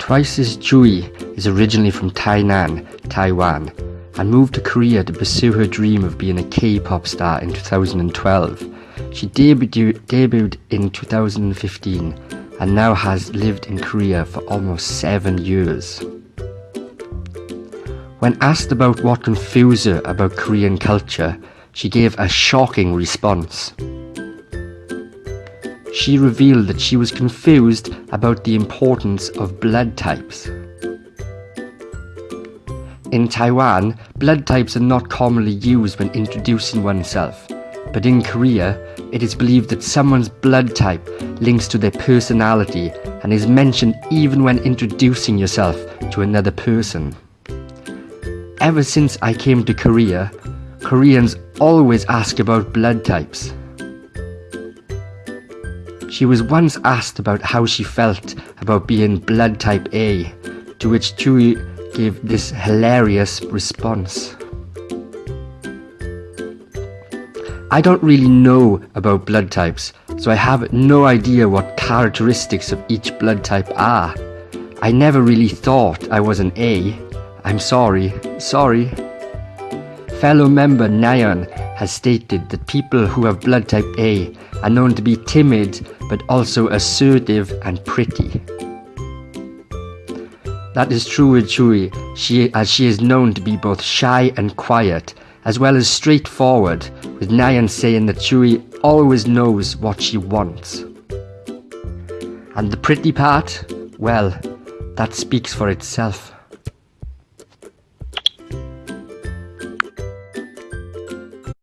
Twice's Tzuyu is originally from Tainan, Taiwan, and moved to Korea to pursue her dream of being a K-pop star in 2012. She debuted, debuted in 2015 and now has lived in Korea for almost seven years. When asked about what confused her about Korean culture, she gave a shocking response. She revealed that she was confused about the importance of blood types. In Taiwan, blood types are not commonly used when introducing oneself, but in Korea, it is believed that someone's blood type links to their personality and is mentioned even when introducing yourself to another person. Ever since I came to Korea, Koreans always ask about blood types. She was once asked about how she felt about being blood type A, to which Tzuyu gave this hilarious response. I don't really know about blood types, so I have no idea what characteristics of each blood type are. I never really thought I was an A. I'm sorry, sorry. Fellow member Nayeon has stated that people who have blood type A are known to be timid but also assertive and pretty. That is true with Tzuyu, she, as she is known to be both shy and quiet, as well as straightforward, with Nayeon saying that Tzuyu always knows what she wants. And the pretty part? Well, that speaks for itself.